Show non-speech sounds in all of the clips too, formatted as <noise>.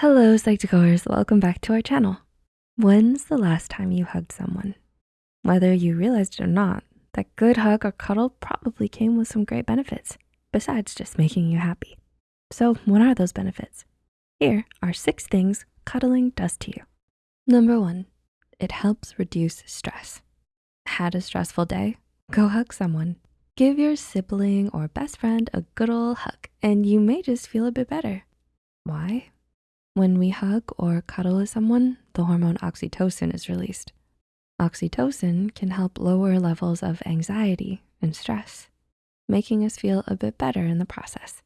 Hello, Psych2Goers, welcome back to our channel. When's the last time you hugged someone? Whether you realized it or not, that good hug or cuddle probably came with some great benefits, besides just making you happy. So what are those benefits? Here are six things cuddling does to you. Number one, it helps reduce stress. Had a stressful day? Go hug someone. Give your sibling or best friend a good ol' hug and you may just feel a bit better. Why? When we hug or cuddle with someone, the hormone oxytocin is released. Oxytocin can help lower levels of anxiety and stress, making us feel a bit better in the process.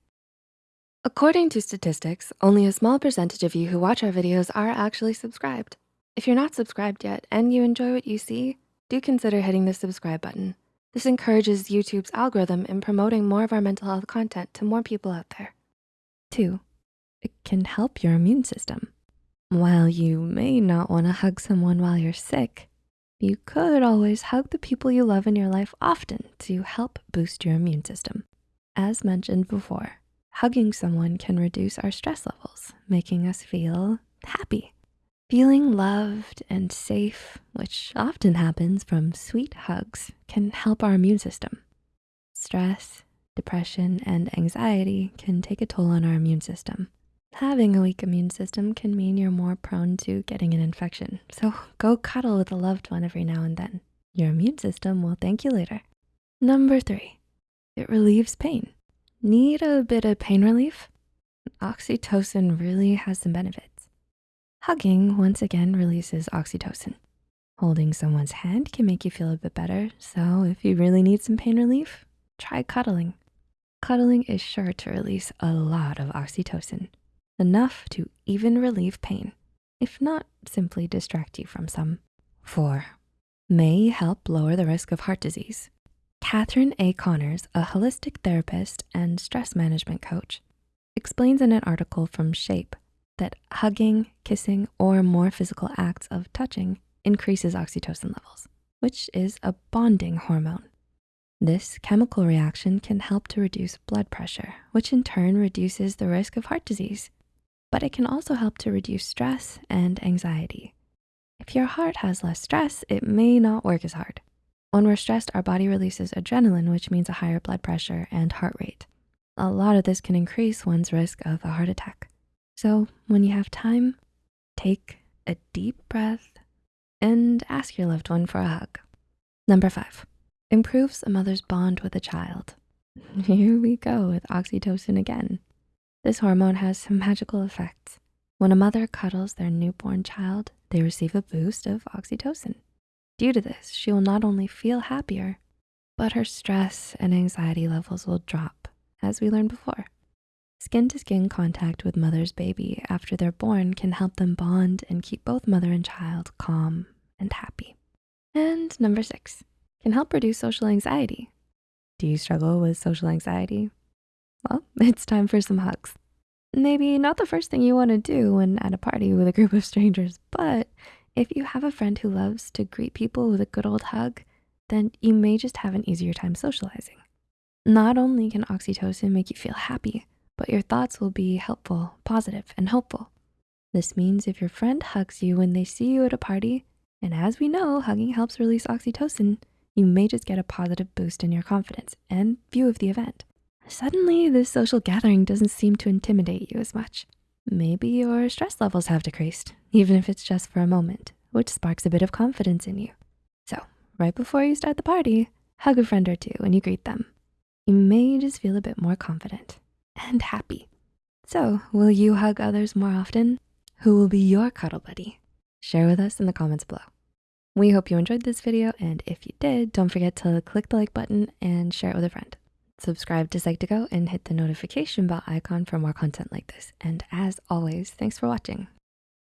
According to statistics, only a small percentage of you who watch our videos are actually subscribed. If you're not subscribed yet and you enjoy what you see, do consider hitting the subscribe button. This encourages YouTube's algorithm in promoting more of our mental health content to more people out there. Two, can help your immune system. While you may not wanna hug someone while you're sick, you could always hug the people you love in your life often to help boost your immune system. As mentioned before, hugging someone can reduce our stress levels, making us feel happy. Feeling loved and safe, which often happens from sweet hugs, can help our immune system. Stress, depression, and anxiety can take a toll on our immune system. Having a weak immune system can mean you're more prone to getting an infection. So go cuddle with a loved one every now and then. Your immune system will thank you later. Number three, it relieves pain. Need a bit of pain relief? Oxytocin really has some benefits. Hugging once again releases oxytocin. Holding someone's hand can make you feel a bit better. So if you really need some pain relief, try cuddling. Cuddling is sure to release a lot of oxytocin enough to even relieve pain, if not simply distract you from some. Four, may help lower the risk of heart disease. Catherine A. Connors, a holistic therapist and stress management coach, explains in an article from Shape that hugging, kissing, or more physical acts of touching increases oxytocin levels, which is a bonding hormone. This chemical reaction can help to reduce blood pressure, which in turn reduces the risk of heart disease but it can also help to reduce stress and anxiety. If your heart has less stress, it may not work as hard. When we're stressed, our body releases adrenaline, which means a higher blood pressure and heart rate. A lot of this can increase one's risk of a heart attack. So when you have time, take a deep breath and ask your loved one for a hug. Number five, improves a mother's bond with a child. <laughs> Here we go with oxytocin again. This hormone has some magical effects. When a mother cuddles their newborn child, they receive a boost of oxytocin. Due to this, she will not only feel happier, but her stress and anxiety levels will drop, as we learned before. Skin-to-skin -skin contact with mother's baby after they're born can help them bond and keep both mother and child calm and happy. And number six, can help reduce social anxiety. Do you struggle with social anxiety? Well, <laughs> it's time for some hugs. Maybe not the first thing you wanna do when at a party with a group of strangers, but if you have a friend who loves to greet people with a good old hug, then you may just have an easier time socializing. Not only can oxytocin make you feel happy, but your thoughts will be helpful, positive, and hopeful. This means if your friend hugs you when they see you at a party, and as we know, hugging helps release oxytocin, you may just get a positive boost in your confidence and view of the event. Suddenly, this social gathering doesn't seem to intimidate you as much. Maybe your stress levels have decreased, even if it's just for a moment, which sparks a bit of confidence in you. So right before you start the party, hug a friend or two when you greet them. You may just feel a bit more confident and happy. So will you hug others more often? Who will be your cuddle buddy? Share with us in the comments below. We hope you enjoyed this video, and if you did, don't forget to click the like button and share it with a friend. Subscribe to Psych2Go and hit the notification bell icon for more content like this. And as always, thanks for watching.